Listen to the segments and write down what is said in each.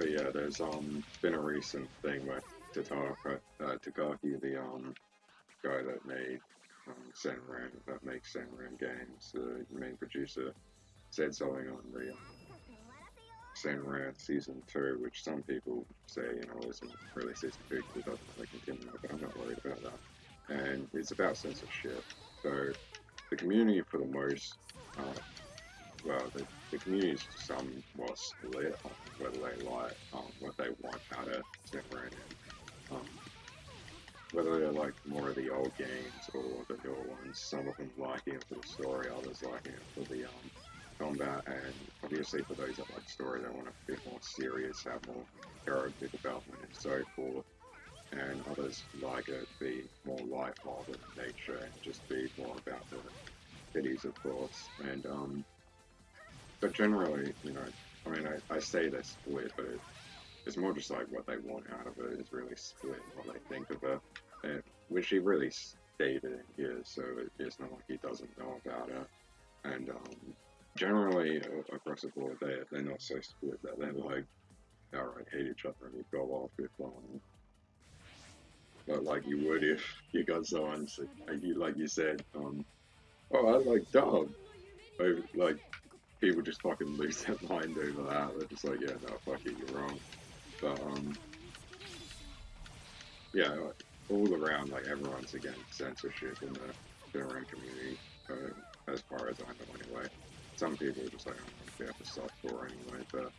but yeah, there's um been a recent thing where Tataka, uh, Takaki, the um guy that made um, Senran, that makes Senran games, the main producer, said something on the um, Senran season two, which some people say you know isn't really season two because it doesn't really continue, but I'm not worried about that. And it's about censorship. So the community, for the most, uh, well, the, the community is somewhat split on whether they like um, what they want out of Senran. Um, whether they like more of the old games or the newer ones. Some of them liking it for the story, others liking it for the um, combat, and obviously for those that like story, they want a bit more serious, have more character development and so forth. And others like it be more light-hearted in nature and just be more about the cities, of course. And um, but generally, you know, I mean, I, I say they're split, but it, it's more just like what they want out of it is really split what they think of it, and, which he really stated here, so it, it's not like he doesn't know about it. And um, generally, uh, across the board, they they're not so split that they're like outright hate each other and you go off if um, but like you would if you got someone like you like you said, um, oh I like dog, like people just fucking lose their mind over that. They're just like, yeah, no, fuck it, you're wrong. But um, yeah, all around, like everyone's against censorship in the Finland community, uh, as far as I know, anyway. Some people are just like, oh, they have to softcore anyway, but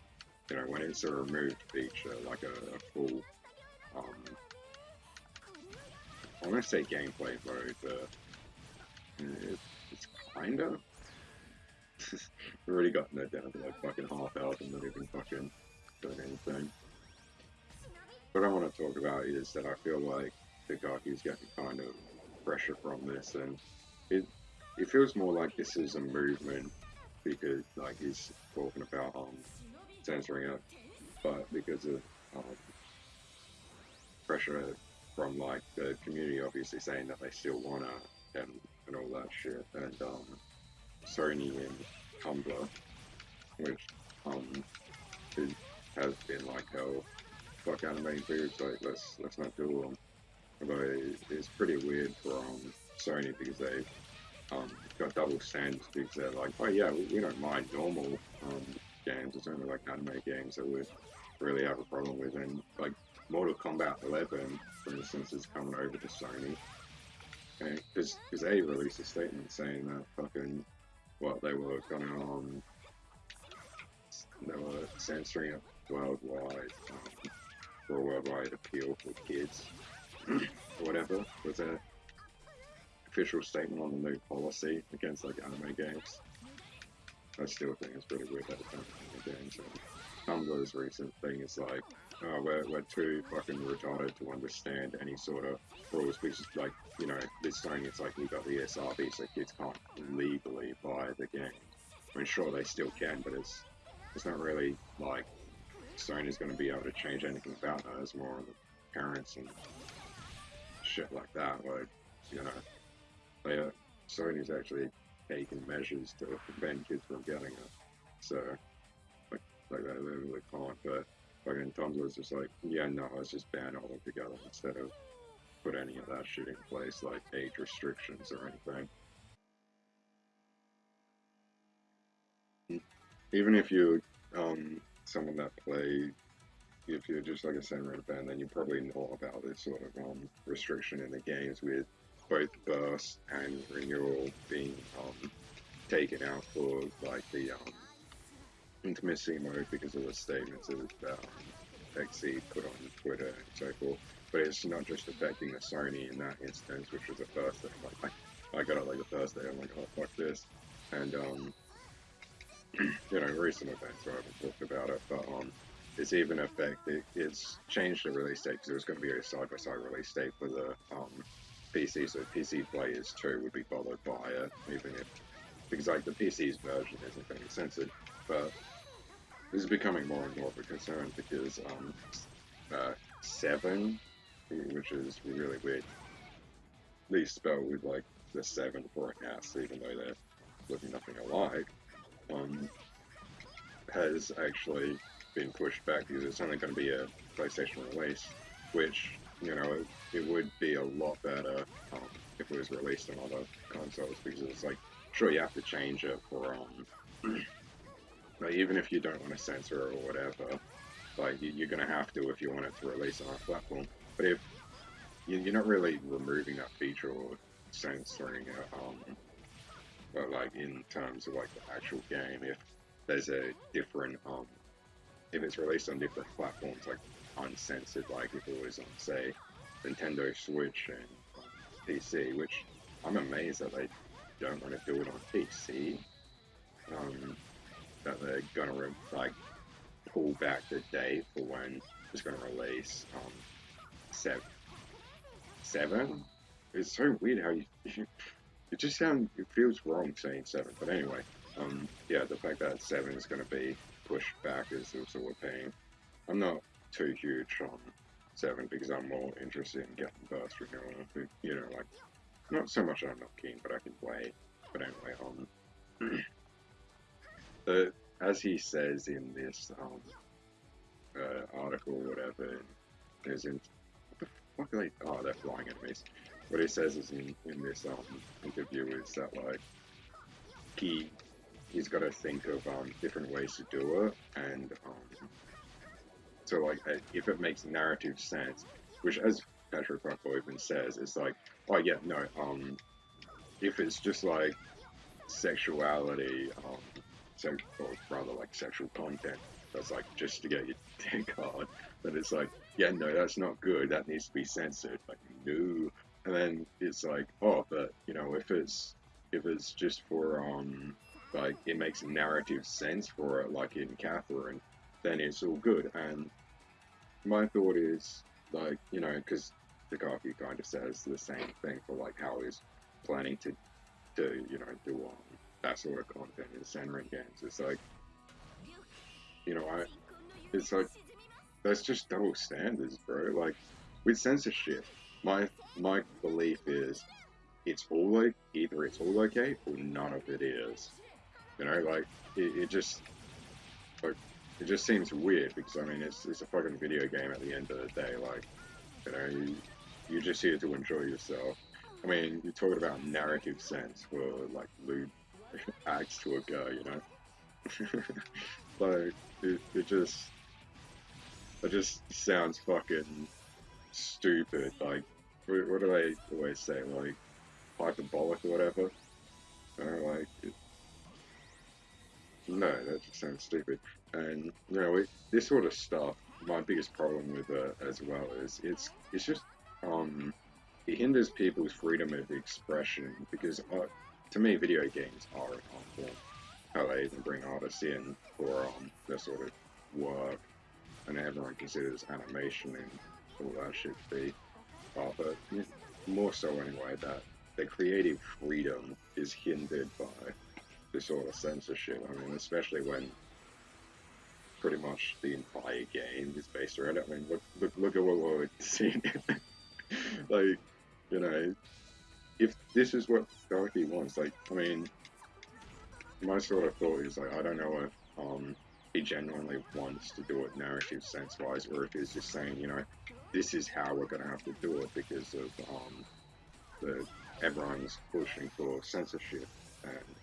you know, when it's a removed feature, like a, a full, um, I want to say gameplay mode, but it, it's kind of. We've already gotten that down to like fucking half health and not even fucking doing anything. What I want to talk about is that I feel like the guy is getting kind of pressure from this, and it it feels more like this is a movement because like he's talking about um censoring it, but because of um, pressure from like the community, obviously saying that they still wanna and and all that shit, and um Sony and Tumblr, which um has been like hell fuck anime foods, like let's let's not do them. Although it's pretty weird for um, Sony because they um, got double standards because they're like, oh yeah, we, we don't mind normal um, games. It's only like anime games that we really have a problem with. And like Mortal Kombat 11, for instance, is coming over to Sony. Because they released a statement saying that fucking what they were gonna um they were censoring it worldwide um, for a worldwide appeal for kids or whatever was a official statement on the new policy against like anime games. I still think it's pretty weird that it's not anime games. Tumblr's recent thing is like, oh, we're, we're too fucking retarded to understand any sort of rules because, like, you know, this Sony, it's like we got the ESRB, so kids can't legally buy the game. I mean, sure, they still can, but it's it's not really like Sony's going to be able to change anything about that. It's more of the parents and shit like that. Like, you know, they, uh, Sony's actually taking measures to prevent kids from getting it. So, like, they literally can't. But fucking Tumblr was just like, yeah, no, let's just ban it altogether instead of put any of that shit in place, like age restrictions or anything. Even if you, um, someone that play if you're just like a Senran fan, then you probably know about this sort of um, restriction in the games with both burst and renewal being um, taken out for like the um, intimacy mode because of the statements that um, put on Twitter and so forth. But it's not just affecting the Sony in that instance, which was the first thing. Like, I, got it like the first day. I'm like, oh fuck this, and um, you know, recent events. I haven't talked about it, but um, it's even affected. It's changed the release date because it was going to be a side-by-side release date for the um, PC, so PC players too would be followed by it, even if because like the PC's version isn't going to be censored, but this is becoming more and more of a concern because um, uh, seven, which is really weird, least spelled with like the seven for an S, even though they're looking nothing alike, um, has actually been pushed back because it's only going to be a PlayStation release, which you know it, it would be a lot better um, if it was released on other consoles because it's like sure you have to change it for um like even if you don't want to censor it or whatever like you, are gonna have to if you want it to release on a platform but if you're not really removing that feature or censoring it um but like in terms of like the actual game if there's a different um if it's released on different platforms like uncensored like if it was on say Nintendo Switch and um, PC which I'm amazed that they don't want to do it on PC. Um, that they're gonna re- like pull back the date for when it's gonna release um, seven. Seven. It's so weird how you. It just sounds. It feels wrong saying seven, but anyway. Um, yeah, the fact that seven is gonna be pushed back is also a pain. I'm not too huge on seven because I'm more interested in getting burst renewal. You know, like not so much I'm not keen, but I can play. But anyway, um, the as he says in this um uh, article, or whatever, is in what the fuck are they? Oh, they're flying enemies. What he says is in in this um interview is that like he he's got to think of um different ways to do it, and um so like uh, if it makes narrative sense, which as Patrick even says, it's like Oh yeah, no. Um, if it's just like sexuality, um, so or rather like sexual content, that's like just to get your dick hard. But it's like, yeah, no, that's not good. That needs to be censored. Like, no. And then it's like, oh, but you know, if it's if it's just for um, like it makes narrative sense for it, like in Catherine, then it's all good. And my thought is like, you know, because Takaki kind of says the same thing for like how he's planning to, to you know, do um, that sort of content in Senran games. It's like, you know, I, it's like that's just double standards, bro. Like with censorship, my my belief is it's all like either it's all okay or none of it is. You know, like it, it just like it just seems weird because I mean it's it's a fucking video game at the end of the day. Like you know, you, you're just here to enjoy yourself. I mean, you're talking about narrative sense for like lewd acts to occur, you know? like, it, it just, it just sounds fucking stupid. Like, what, do they always say? Like, hyperbolic or whatever? You know, like, it, no, that just sounds stupid. And, you know, it, this sort of stuff, my biggest problem with it as well is it's, it's just um, it hinders people's freedom of expression because, uh, to me, video games are an art form. How they even bring artists in for um, their sort of work, and everyone considers animation and all that shit to be art, but more so anyway, that the creative freedom is hindered by this sort of censorship. I mean, especially when pretty much the entire game is based around it. I mean, look, look, look at what we're seeing like, you know, if this is what Dorothy wants, like, I mean, my sort of thought is like, I don't know if um, he genuinely wants to do it narrative sense wise, or if he's just saying, you know, this is how we're going to have to do it because of um, the everyone's pushing for censorship, and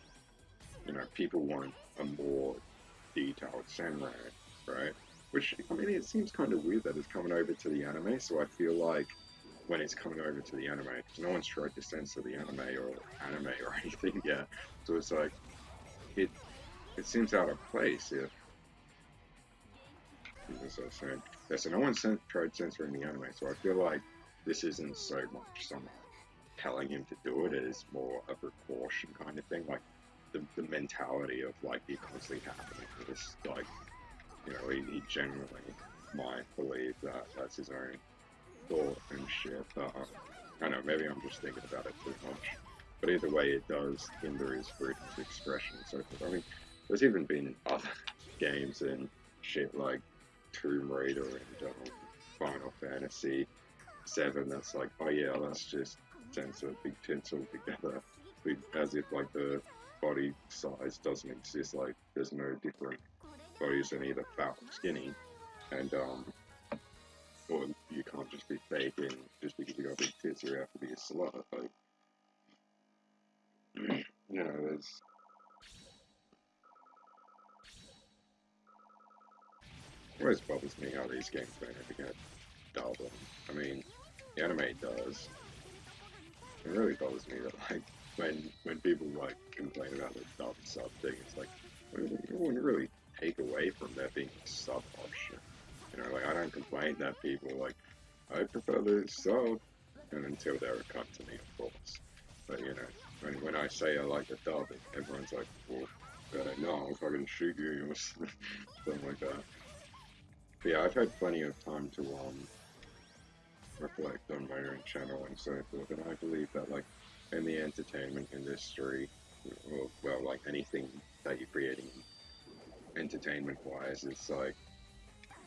you know, people want a more detailed samurai, right? Which I mean, it seems kind of weird that it's coming over to the anime, so I feel like when it's coming over to the anime. No one's tried to censor the anime or anime or anything yet. So it's like, it it seems out of place if, as I was saying, yeah, so no one's tried censoring the anime. So I feel like this isn't so much someone telling him to do it. It is more a precaution kind of thing. Like the, the mentality of like it constantly happening. It's like, you know, he, he genuinely might believe that that's his own thought and shit. Uh, I don't know, maybe I'm just thinking about it too much. But either way, it does hinder his freedom of expression and so forth. I mean, there's even been other games and shit like Tomb Raider and um, Final Fantasy 7 that's like, oh yeah, let's just censor big tinsel together. As if like the body size doesn't exist, like there's no different bodies are either fat or skinny, and um, or you can't just be faking just because you got a big tits, you have to be a slut. Like, you know, there's it always bothers me how these games don't ever get dubbed. I mean, the anime does. It really bothers me that like when when people like complain about the dub sub thing, it's like it wouldn't really take away from there being a sub option. You know, like I don't complain that people like I prefer the sub, and until they're a cunt to me, of course. But you know, when when I say I like the dub, everyone's like, well, uh, no, I'll fucking shoot you or something like that. But yeah, I've had plenty of time to um reflect on my own channel and so forth, and I believe that like in the entertainment industry, or well like anything that you're creating entertainment wise, it's like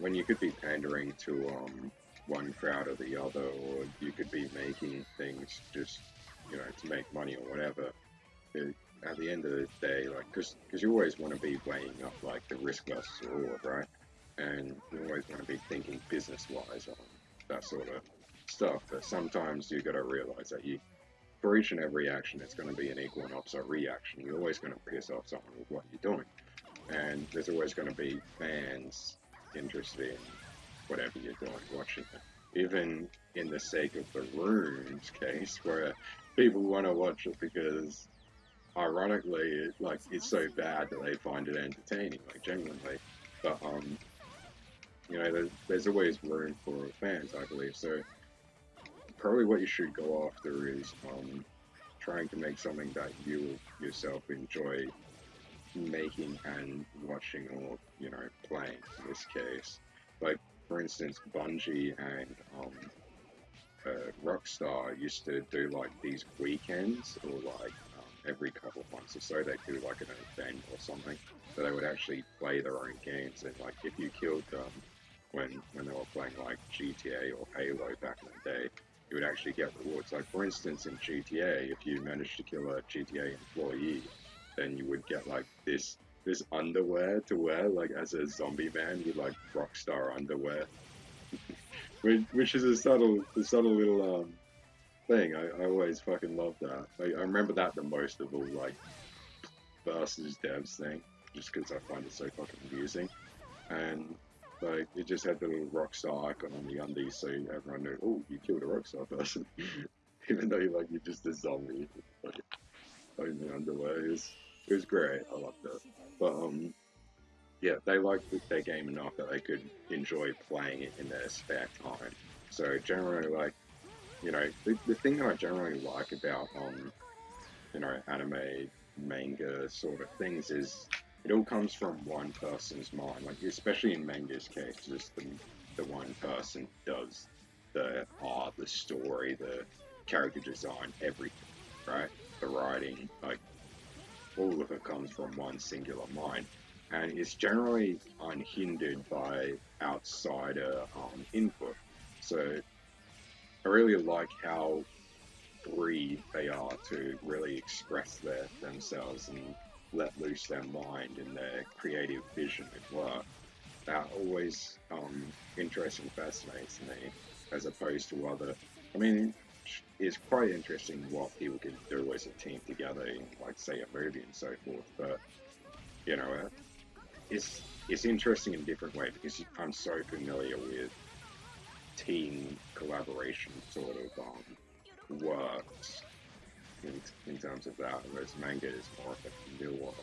when you could be pandering to um one crowd or the other, or you could be making things just you know to make money or whatever. It, at the end of the day, like, because you always want to be weighing up like the risk versus reward, right? And you always want to be thinking business wise on that sort of stuff. But sometimes you got to realize that you, for each and every action, it's going to be an equal and opposite reaction. You're always going to piss off someone with what you're doing, and there's always going to be fans interested in whatever you're doing, watching it. Even in the sake of the runes case, where people want to watch it because, ironically, it, like it's so bad that they find it entertaining, like genuinely. But um, you know, there's, there's always room for fans, I believe. So probably what you should go after is um, trying to make something that you yourself enjoy making and watching or you know playing in this case like for instance bungie and um, uh, rockstar used to do like these weekends or like um, every couple of months or so they'd do like an event or something so they would actually play their own games and like if you killed them when when they were playing like gta or halo back in the day you would actually get rewards. Like for instance, in GTA, if you managed to kill a GTA employee, then you would get like this this underwear to wear, like as a zombie man with like rockstar underwear, which, which is a subtle a subtle little um thing. I, I always fucking love that. I remember that the most of all like versus devs thing, just because I find it so fucking amusing, and like it just had the little rockstar icon on the undies, so everyone knew, oh, you killed a rockstar person, even though you're like you're just a zombie, only underwear. It was, it was great. I loved it, but um, yeah, they liked their game enough that they could enjoy playing it in their spare time. So generally, like you know, the, the thing that I generally like about um, you know, anime, manga sort of things is it all comes from one person's mind. Like especially in manga's case, just the the one person does the art, the story, the character design, everything, right? The writing, like all of it comes from one singular mind, and it's generally unhindered by outsider um, input. So I really like how free they are to really express their themselves and let loose their mind and their creative vision at work. That always um, interests and fascinates me, as opposed to other. I mean, it's quite interesting what people can do as a team together in, like, say, a movie and so forth. But you know, uh, it's it's interesting in a different way because I'm so familiar with team collaboration sort of um, works in, in terms of that, whereas manga is more of a newer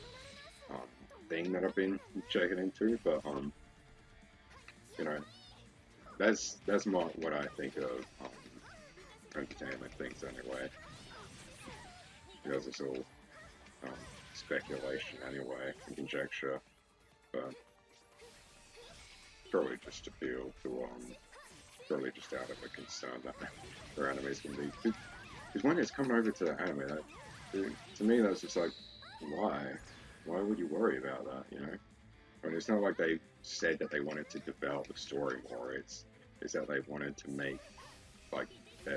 um, thing that I've been checking into. But um, you know, that's that's more what I think of um, entertainment things anyway, because it's all um, speculation anyway, conjecture, but probably just appeal to um, probably just out of a concern that their animes can be because when it's coming over to the anime, that, to me, that's just like, why? Why would you worry about that, you know? I mean, it's not like they said that they wanted to develop the story more. It's, it's that they wanted to make, like,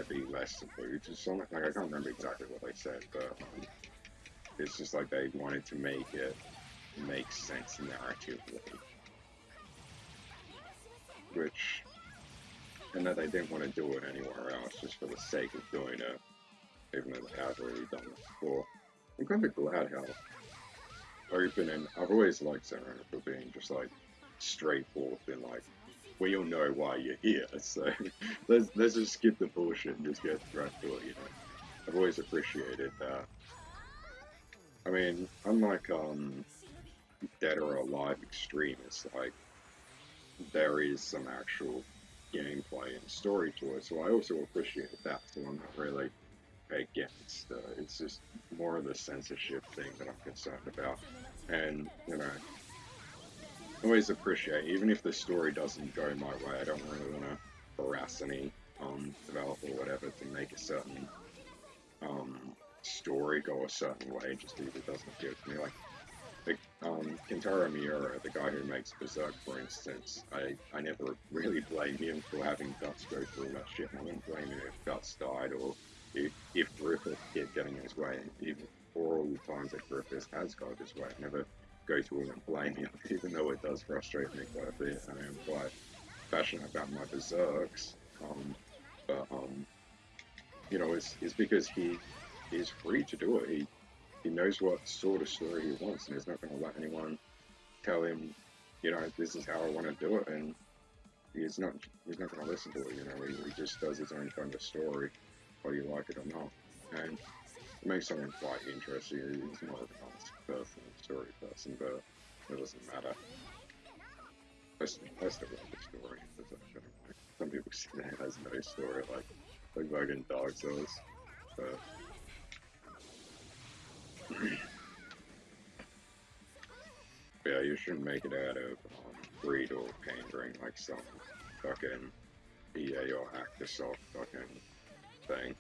be less or something. Like, I can't remember exactly what they said, but um, it's just like they wanted to make it make sense narratively. which and that they didn't want to do it anywhere else just for the sake of doing it, even though they have already done it before. I'm kind of glad how open and I've always liked Sarah for being just like straightforward and like we all know why you're here, so let's let's just skip the bullshit and just get right to it, you know. I've always appreciated that. I mean, unlike um Dead or Alive Extremists, like there is some actual gameplay and story to it, so I also appreciate that. So I'm not really against. Uh, it's just more of the censorship thing that I'm concerned about, and you know, always appreciate even if the story doesn't go my way. I don't really want to harass any um, developer or whatever to make a certain um, story go a certain way just because it doesn't appeal to me. Like the, um, Kentaro Miura, the guy who makes Berserk, for instance, I, I never really blame him for having Guts go through that shit. I wouldn't blame him if Guts died or if, if Griffith kept getting his way. Even for all the times that Griffith has got his way, I never go him and blame him, even though it does frustrate me quite a bit. I am quite passionate about my Berserks. Um, but, um, you know, it's, it's because he is free to do it. He he knows what sort of story he wants, and he's not going to let anyone tell him, you know, this is how I want to do it, and he's not he's not going to listen to it. You know, he, he, just does his own kind of story, whether you like it or not, and it makes someone quite interesting. More of a person, story person, but it doesn't matter. I, I still love the story. Some people say that has no story, like like fucking Dark Souls, but yeah, you shouldn't make it out of um, greed or pandering like some fucking EA or Actisoft fucking thing.